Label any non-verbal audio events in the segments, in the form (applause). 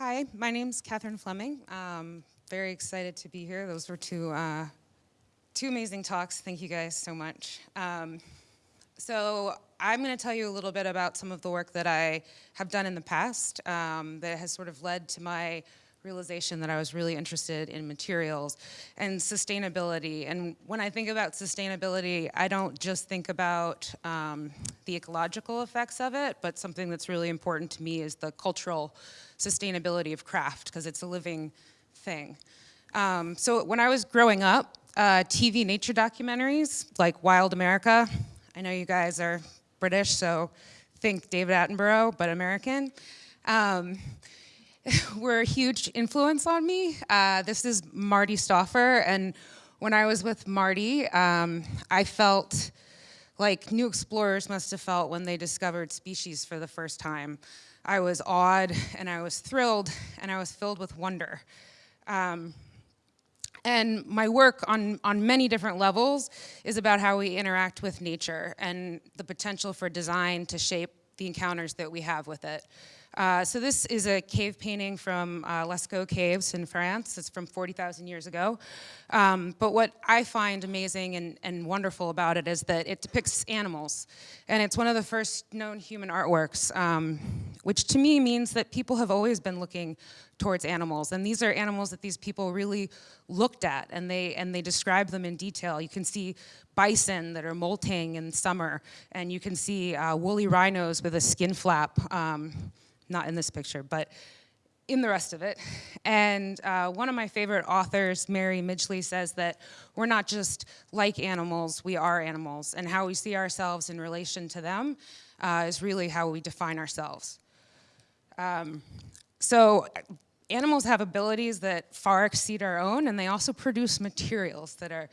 Hi, my name's Catherine Fleming. Um, very excited to be here. Those were two, uh, two amazing talks. Thank you guys so much. Um, so I'm going to tell you a little bit about some of the work that I have done in the past um, that has sort of led to my realization that I was really interested in materials and sustainability. And when I think about sustainability, I don't just think about um, the ecological effects of it, but something that's really important to me is the cultural sustainability of craft, because it's a living thing. Um, so when I was growing up, uh, TV nature documentaries like Wild America, I know you guys are British, so think David Attenborough, but American. Um, (laughs) were a huge influence on me. Uh, this is Marty Stouffer, and when I was with Marty, um, I felt like new explorers must have felt when they discovered species for the first time. I was awed, and I was thrilled, and I was filled with wonder. Um, and my work on, on many different levels is about how we interact with nature and the potential for design to shape the encounters that we have with it. Uh, so this is a cave painting from uh, Lascaux Caves in France. It's from 40,000 years ago. Um, but what I find amazing and, and wonderful about it is that it depicts animals. And it's one of the first known human artworks, um, which to me means that people have always been looking towards animals. And these are animals that these people really looked at and they, and they describe them in detail. You can see bison that are molting in summer, and you can see uh, woolly rhinos with a skin flap. Um, not in this picture, but in the rest of it. And uh, one of my favorite authors, Mary Midgley, says that we're not just like animals, we are animals. And how we see ourselves in relation to them uh, is really how we define ourselves. Um, so animals have abilities that far exceed our own, and they also produce materials that are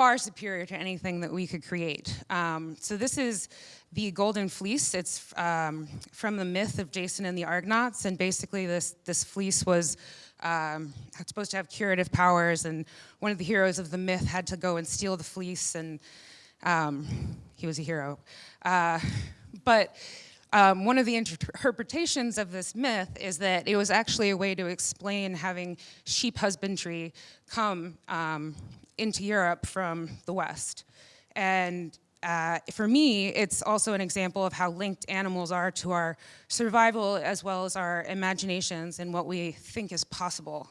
far superior to anything that we could create. Um, so this is the Golden Fleece. It's um, from the myth of Jason and the Argonauts, and basically this, this fleece was um, supposed to have curative powers, and one of the heroes of the myth had to go and steal the fleece, and um, he was a hero. Uh, but um, one of the interpretations of this myth is that it was actually a way to explain having sheep husbandry come um, into Europe from the West. And uh, for me, it's also an example of how linked animals are to our survival as well as our imaginations and what we think is possible.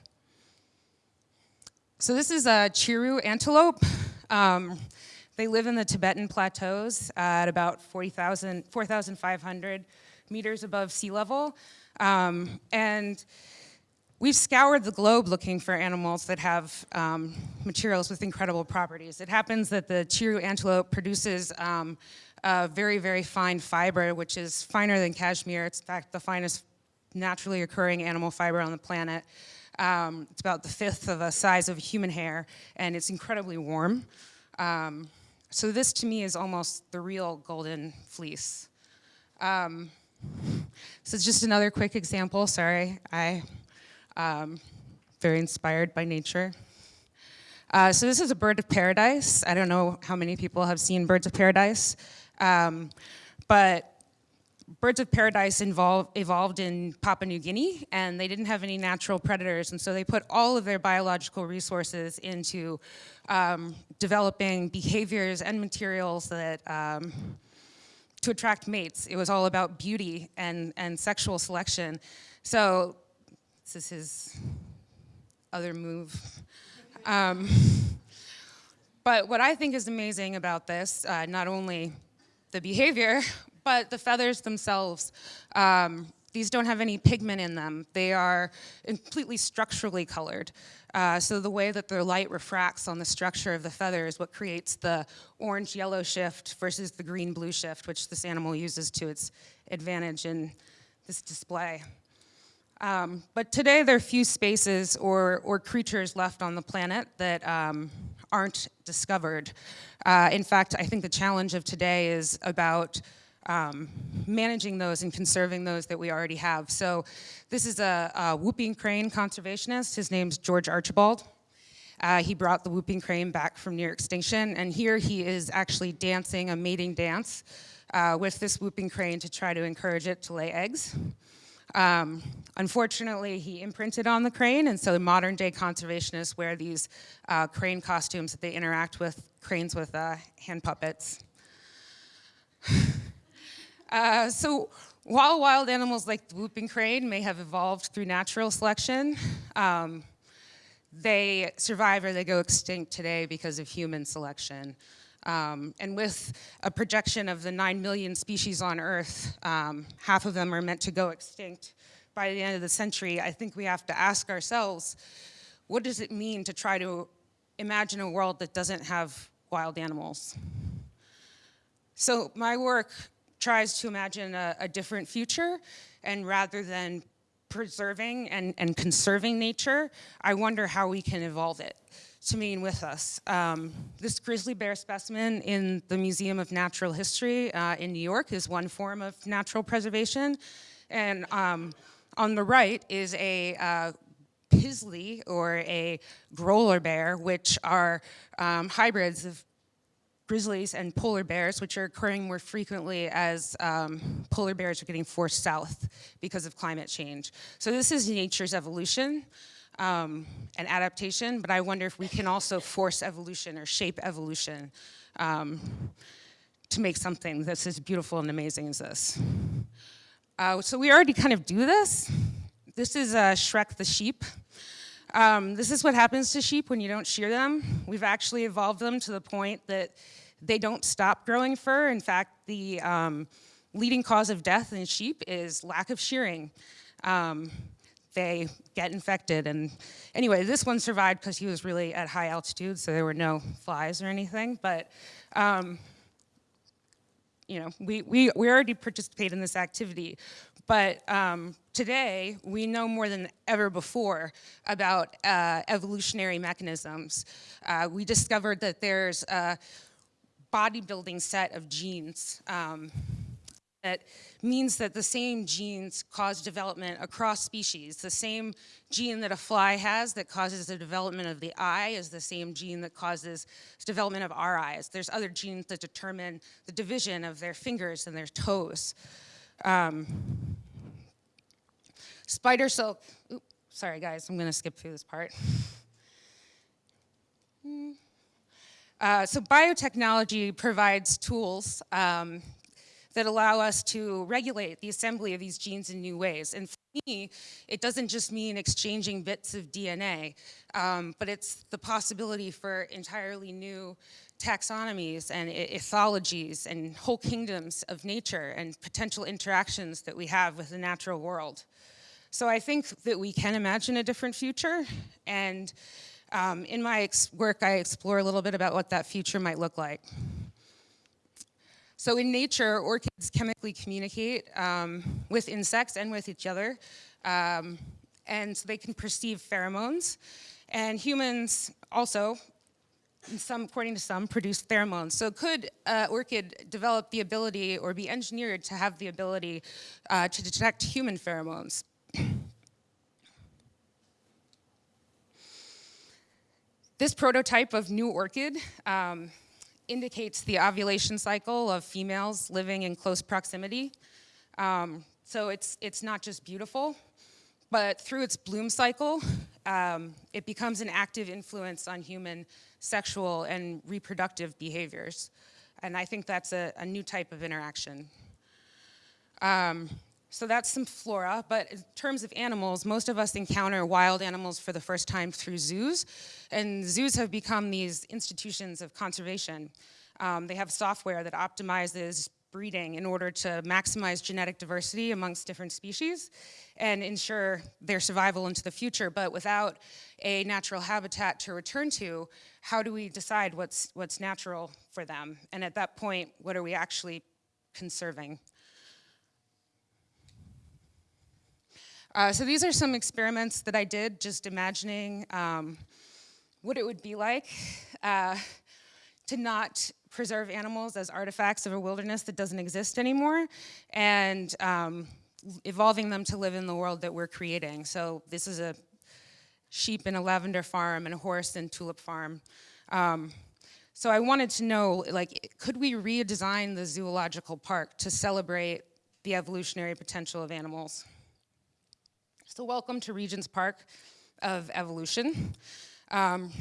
So this is a Chiru antelope. Um, they live in the Tibetan plateaus at about 4,500 meters above sea level. Um, and We've scoured the globe looking for animals that have um, materials with incredible properties. It happens that the Chiru antelope produces um, a very, very fine fiber, which is finer than cashmere. It's in fact the finest naturally occurring animal fiber on the planet. Um, it's about the fifth of the size of a human hair, and it's incredibly warm. Um, so this to me is almost the real golden fleece. Um, so it's just another quick example, sorry, I um, very inspired by nature. Uh, so this is a bird of paradise. I don't know how many people have seen birds of paradise, um, but birds of paradise involve, evolved in Papua New Guinea and they didn't have any natural predators and so they put all of their biological resources into um, developing behaviors and materials that um, to attract mates. It was all about beauty and, and sexual selection. So this is his other move. Um, but what I think is amazing about this, uh, not only the behavior, but the feathers themselves. Um, these don't have any pigment in them. They are completely structurally colored. Uh, so the way that the light refracts on the structure of the feather is what creates the orange-yellow shift versus the green-blue shift, which this animal uses to its advantage in this display. Um, but today there are few spaces or, or creatures left on the planet that um, aren't discovered. Uh, in fact, I think the challenge of today is about um, managing those and conserving those that we already have. So this is a, a whooping crane conservationist. His name's George Archibald. Uh, he brought the whooping crane back from near extinction, and here he is actually dancing a mating dance uh, with this whooping crane to try to encourage it to lay eggs. Um, unfortunately, he imprinted on the crane, and so modern day conservationists wear these uh, crane costumes that they interact with cranes with uh, hand puppets. (sighs) Uh, so while wild animals like the whooping crane may have evolved through natural selection, um, they survive or they go extinct today because of human selection. Um, and with a projection of the 9 million species on Earth, um, half of them are meant to go extinct by the end of the century, I think we have to ask ourselves, what does it mean to try to imagine a world that doesn't have wild animals? So my work tries to imagine a, a different future, and rather than preserving and, and conserving nature, I wonder how we can evolve it to mean with us. Um, this grizzly bear specimen in the Museum of Natural History uh, in New York is one form of natural preservation. And um, on the right is a uh, Pizzly or a Grolar bear, which are um, hybrids of grizzlies and polar bears, which are occurring more frequently as um, polar bears are getting forced south because of climate change. So this is nature's evolution um, adaptation, but I wonder if we can also force evolution or shape evolution um, to make something that's as beautiful and amazing as this. Uh, so we already kind of do this. This is uh, Shrek the sheep. Um, this is what happens to sheep when you don't shear them. We've actually evolved them to the point that they don't stop growing fur. In fact, the um, leading cause of death in sheep is lack of shearing. Um, they get infected. And anyway, this one survived because he was really at high altitude, so there were no flies or anything. But um, you know, we, we, we already participate in this activity. But um, today, we know more than ever before about uh, evolutionary mechanisms. Uh, we discovered that there's a bodybuilding set of genes um, that means that the same genes cause development across species. The same gene that a fly has that causes the development of the eye is the same gene that causes development of our eyes. There's other genes that determine the division of their fingers and their toes. Um, spider silk, oops, sorry guys, I'm gonna skip through this part. (laughs) Hmm. Uh, so biotechnology provides tools um, that allow us to regulate the assembly of these genes in new ways. And for me, it doesn't just mean exchanging bits of DNA, um, but it's the possibility for entirely new taxonomies and ethologies and whole kingdoms of nature and potential interactions that we have with the natural world. So I think that we can imagine a different future and um, in my work I explore a little bit about what that future might look like. So in nature, orchids chemically communicate um, with insects and with each other, um, and so they can perceive pheromones. And humans also, some, according to some, produce pheromones. So could uh, orchid develop the ability or be engineered to have the ability uh, to detect human pheromones? This prototype of new orchid um, indicates the ovulation cycle of females living in close proximity. Um, so it's, it's not just beautiful, but through its bloom cycle, um, it becomes an active influence on human sexual and reproductive behaviors. And I think that's a, a new type of interaction. Um, so that's some flora, but in terms of animals, most of us encounter wild animals for the first time through zoos, and zoos have become these institutions of conservation. Um, they have software that optimizes breeding in order to maximize genetic diversity amongst different species and ensure their survival into the future. But without a natural habitat to return to, how do we decide what's, what's natural for them? And at that point, what are we actually conserving? Uh, so these are some experiments that I did, just imagining um, what it would be like uh, to not preserve animals as artifacts of a wilderness that doesn't exist anymore, and um, evolving them to live in the world that we're creating. So this is a sheep in a lavender farm and a horse in tulip farm. Um, so I wanted to know, like, could we redesign the zoological park to celebrate the evolutionary potential of animals? So welcome to Regent's Park of Evolution. Um,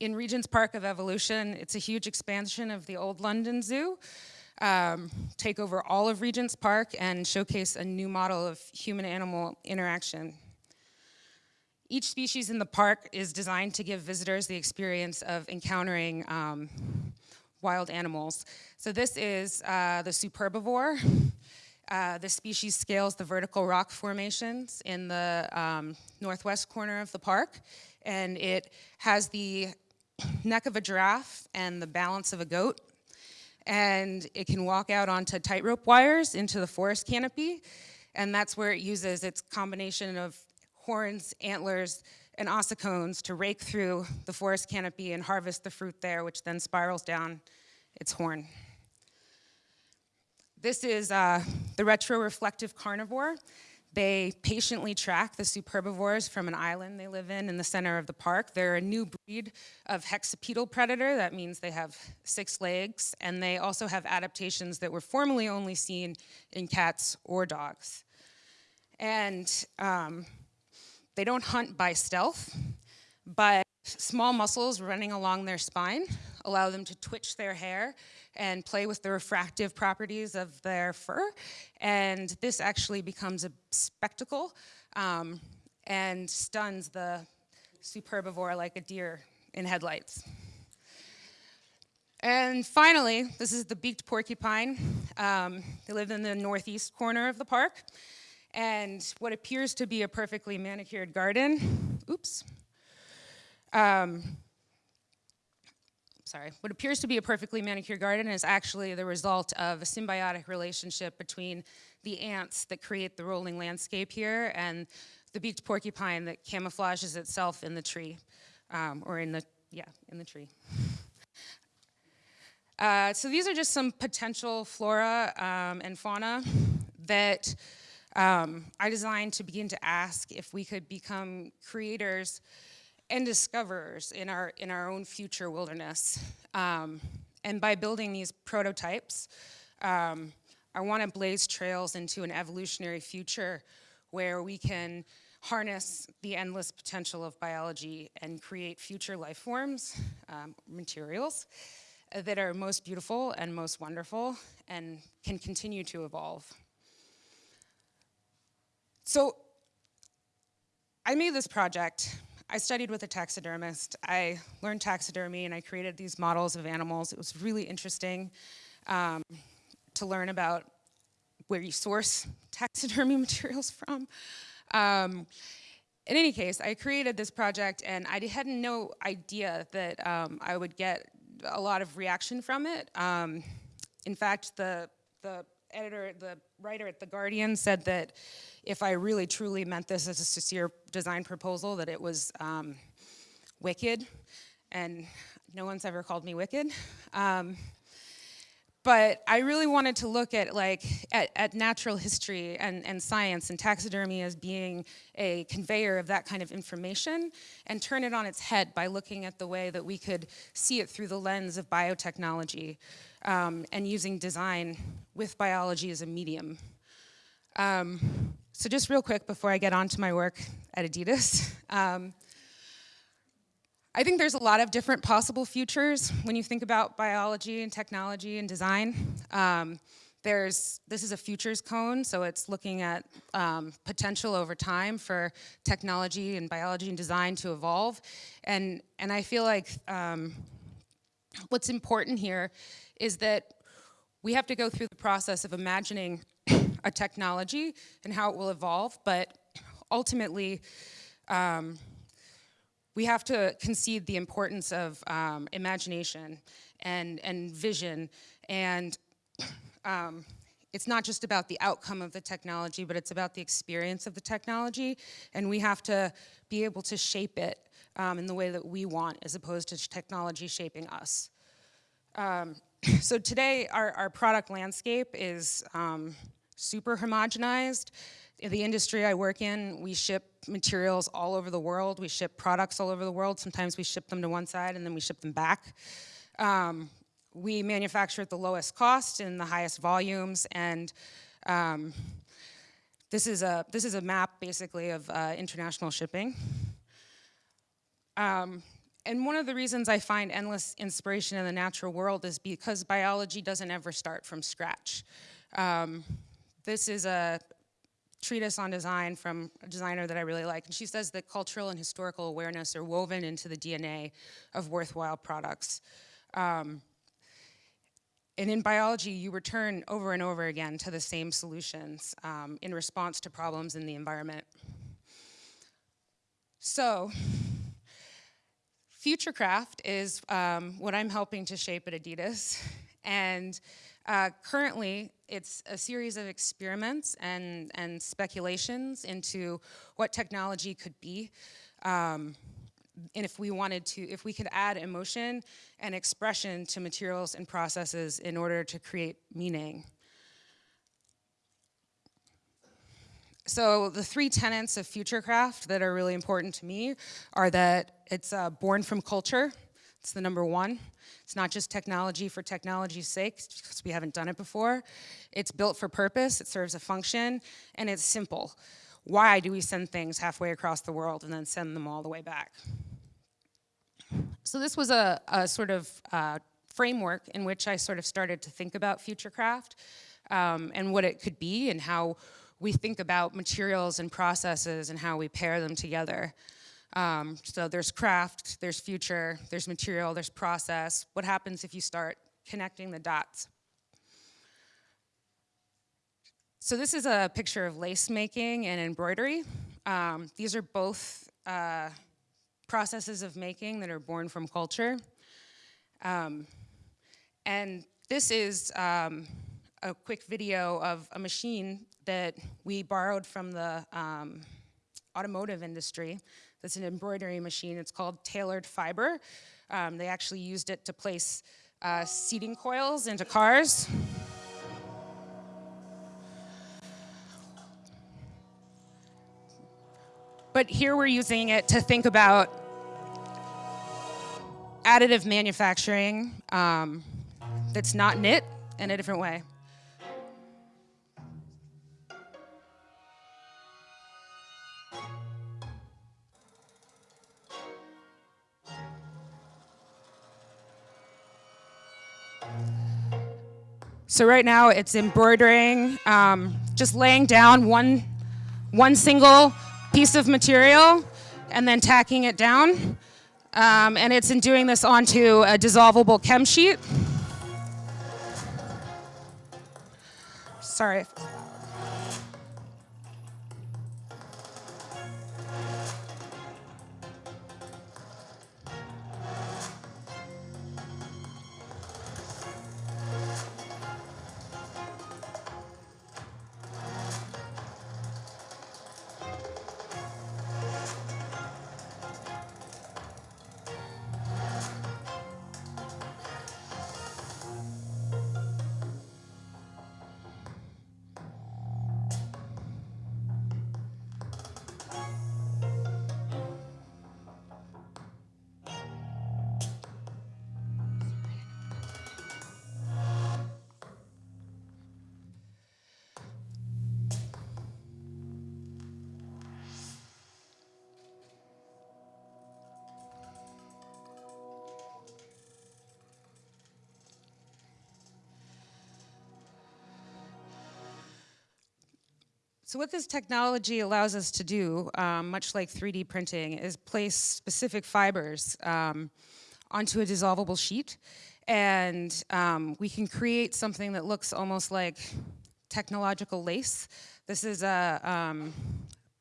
in Regent's Park of Evolution, it's a huge expansion of the old London Zoo. Um, take over all of Regent's Park and showcase a new model of human-animal interaction. Each species in the park is designed to give visitors the experience of encountering um, wild animals. So this is uh, the superbivore. Uh, the species scales the vertical rock formations in the um, northwest corner of the park, and it has the neck of a giraffe and the balance of a goat. And it can walk out onto tightrope wires into the forest canopy, and that's where it uses its combination of horns, antlers, and ossicones to rake through the forest canopy and harvest the fruit there, which then spirals down its horn. This is uh, the retroreflective carnivore. They patiently track the superbivores from an island they live in in the center of the park. They're a new breed of hexapedal predator. That means they have six legs, and they also have adaptations that were formerly only seen in cats or dogs. And um, they don't hunt by stealth, but small muscles running along their spine allow them to twitch their hair and play with the refractive properties of their fur. And this actually becomes a spectacle um, and stuns the superbivore like a deer in headlights. And finally, this is the beaked porcupine. Um, they live in the northeast corner of the park and what appears to be a perfectly manicured garden, oops, um, sorry, what appears to be a perfectly manicured garden is actually the result of a symbiotic relationship between the ants that create the rolling landscape here and the beaked porcupine that camouflages itself in the tree, um, or in the, yeah, in the tree. Uh, so these are just some potential flora um, and fauna that um, I designed to begin to ask if we could become creators and discoverers in our, in our own future wilderness. Um, and by building these prototypes, um, I want to blaze trails into an evolutionary future where we can harness the endless potential of biology and create future life forms, um, materials, that are most beautiful and most wonderful and can continue to evolve. So I made this project. I studied with a taxidermist. I learned taxidermy and I created these models of animals. It was really interesting um, to learn about where you source (laughs) taxidermy materials from. Um, in any case, I created this project and I had no idea that um, I would get a lot of reaction from it. Um, in fact, the, the editor, the writer at The Guardian said that if I really truly meant this as a sincere design proposal, that it was um, wicked, and no one's ever called me wicked. Um, but I really wanted to look at like at, at, natural history and, and science and taxidermy as being a conveyor of that kind of information and turn it on its head by looking at the way that we could see it through the lens of biotechnology um, and using design with biology as a medium. Um, so just real quick before I get on to my work at Adidas, (laughs) um, I think there's a lot of different possible futures when you think about biology and technology and design. Um, there's, this is a futures cone, so it's looking at um, potential over time for technology and biology and design to evolve. And, and I feel like um, what's important here is that we have to go through the process of imagining a technology and how it will evolve, but ultimately, um, we have to concede the importance of um, imagination and, and vision. And um, it's not just about the outcome of the technology, but it's about the experience of the technology. And we have to be able to shape it um, in the way that we want, as opposed to technology shaping us. Um, so today, our, our product landscape is um, super homogenized. The industry I work in, we ship materials all over the world. We ship products all over the world. Sometimes we ship them to one side and then we ship them back. Um, we manufacture at the lowest cost in the highest volumes and um, this is a this is a map basically of uh, international shipping. Um, and one of the reasons I find endless inspiration in the natural world is because biology doesn't ever start from scratch. Um, this is a treatise on design from a designer that I really like, and she says that cultural and historical awareness are woven into the DNA of worthwhile products. Um, and in biology, you return over and over again to the same solutions um, in response to problems in the environment. So, Futurecraft is um, what I'm helping to shape at Adidas. And uh, currently, it's a series of experiments and, and speculations into what technology could be. Um, and if we wanted to, if we could add emotion and expression to materials and processes in order to create meaning. So the three tenets of Futurecraft that are really important to me are that it's uh, born from culture, it's the number one. It's not just technology for technology's sake, because we haven't done it before. It's built for purpose, it serves a function, and it's simple. Why do we send things halfway across the world and then send them all the way back? So this was a, a sort of uh, framework in which I sort of started to think about Futurecraft um, and what it could be and how we think about materials and processes and how we pair them together. Um, so there's craft, there's future, there's material, there's process. What happens if you start connecting the dots? So this is a picture of lace making and embroidery. Um, these are both uh, processes of making that are born from culture. Um, and this is um, a quick video of a machine that we borrowed from the um, automotive industry. That's an embroidery machine. It's called Tailored Fiber. Um, they actually used it to place uh, seating coils into cars. But here we're using it to think about additive manufacturing um, that's not knit in a different way. So right now it's embroidering, um, just laying down one, one single piece of material and then tacking it down. Um, and it's in doing this onto a dissolvable chem sheet. Sorry. So what this technology allows us to do, um, much like 3D printing, is place specific fibers um, onto a dissolvable sheet. And um, we can create something that looks almost like technological lace. This is a um,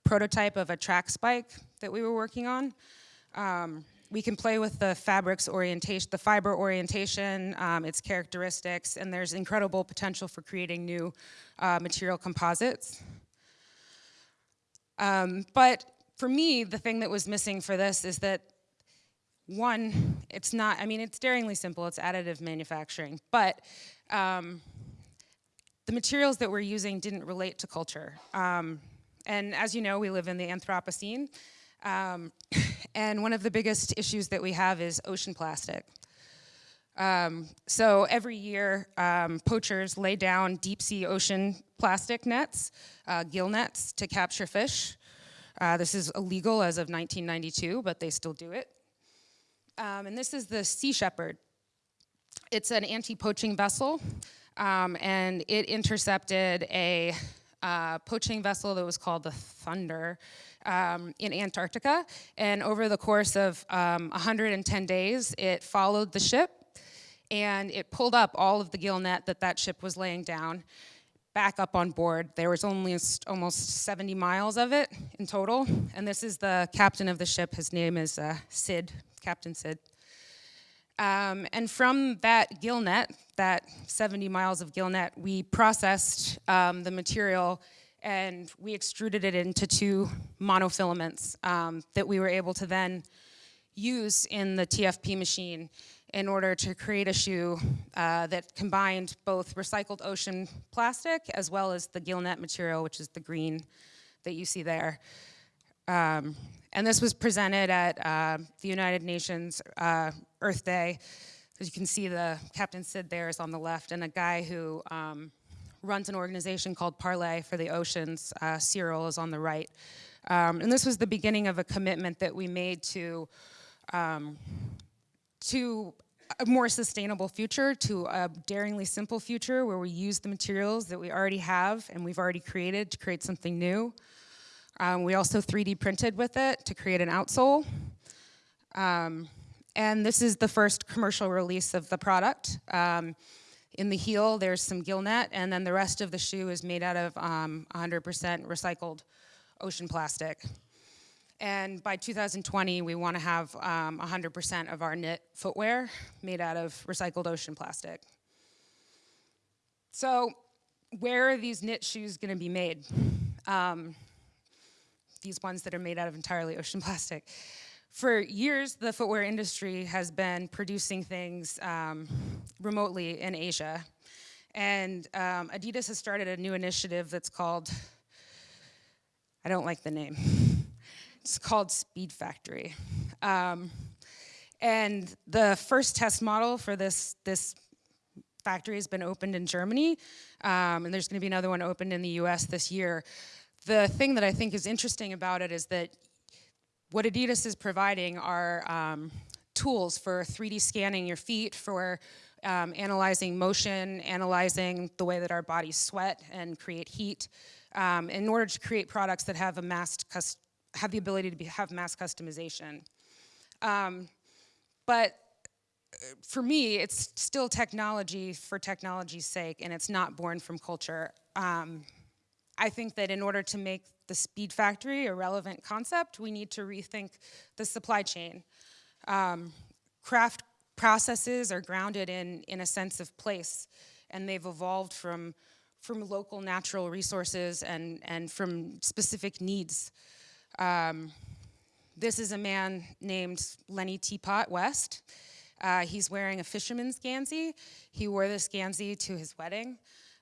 prototype of a track spike that we were working on. Um, we can play with the fabric's orientation, the fiber orientation, um, its characteristics, and there's incredible potential for creating new uh, material composites. Um, but for me, the thing that was missing for this is that one, it's not, I mean, it's daringly simple, it's additive manufacturing, but um, the materials that we're using didn't relate to culture. Um, and as you know, we live in the Anthropocene, um, (laughs) and one of the biggest issues that we have is ocean plastic. Um, so every year, um, poachers lay down deep sea ocean plastic nets, uh, gill nets, to capture fish. Uh, this is illegal as of 1992, but they still do it. Um, and this is the Sea Shepherd. It's an anti-poaching vessel, um, and it intercepted a uh, poaching vessel that was called the Thunder um, in Antarctica. And over the course of um, 110 days, it followed the ship and it pulled up all of the gill net that that ship was laying down back up on board. There was only almost 70 miles of it in total. And this is the captain of the ship. His name is uh, Sid, Captain Sid. Um, and from that gill net, that 70 miles of gill net, we processed um, the material and we extruded it into two monofilaments um, that we were able to then use in the TFP machine in order to create a shoe uh, that combined both recycled ocean plastic as well as the gill net material, which is the green that you see there. Um, and this was presented at uh, the United Nations uh, Earth Day. As you can see, the Captain Sid there is on the left, and a guy who um, runs an organization called Parley for the Oceans, uh, Cyril, is on the right. Um, and this was the beginning of a commitment that we made to um, to a more sustainable future, to a daringly simple future where we use the materials that we already have and we've already created to create something new. Um, we also 3D printed with it to create an outsole. Um, and this is the first commercial release of the product. Um, in the heel, there's some gill net, and then the rest of the shoe is made out of 100% um, recycled ocean plastic. And by 2020, we want to have 100% um, of our knit footwear made out of recycled ocean plastic. So where are these knit shoes going to be made? Um, these ones that are made out of entirely ocean (laughs) plastic. For years, the footwear industry has been producing things um, remotely in Asia. And um, Adidas has started a new initiative that's called, I don't like the name. It's called Speed Factory. Um, and the first test model for this, this factory has been opened in Germany, um, and there's gonna be another one opened in the US this year. The thing that I think is interesting about it is that what Adidas is providing are um, tools for 3D scanning your feet, for um, analyzing motion, analyzing the way that our bodies sweat and create heat, um, in order to create products that have a mass have the ability to be, have mass customization. Um, but uh, for me, it's still technology for technology's sake, and it's not born from culture. Um, I think that in order to make the speed factory a relevant concept, we need to rethink the supply chain. Um, craft processes are grounded in, in a sense of place, and they've evolved from, from local natural resources and, and from specific needs. Um, this is a man named Lenny Teapot West. Uh, he's wearing a fisherman's Gansey. He wore this Gansey to his wedding.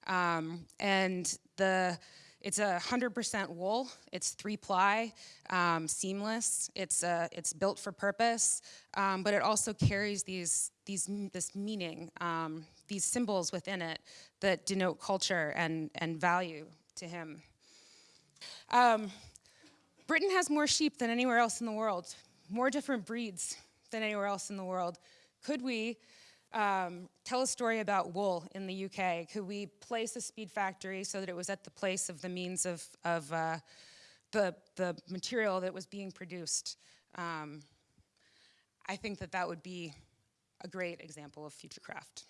Um, and the it's a 100% wool. It's three ply, um, seamless. It's uh, it's built for purpose, um, but it also carries these these this meaning, um, these symbols within it that denote culture and and value to him. Britain has more sheep than anywhere else in the world, more different breeds than anywhere else in the world. Could we um, tell a story about wool in the UK? Could we place a speed factory so that it was at the place of the means of, of uh, the, the material that was being produced? Um, I think that that would be a great example of future craft.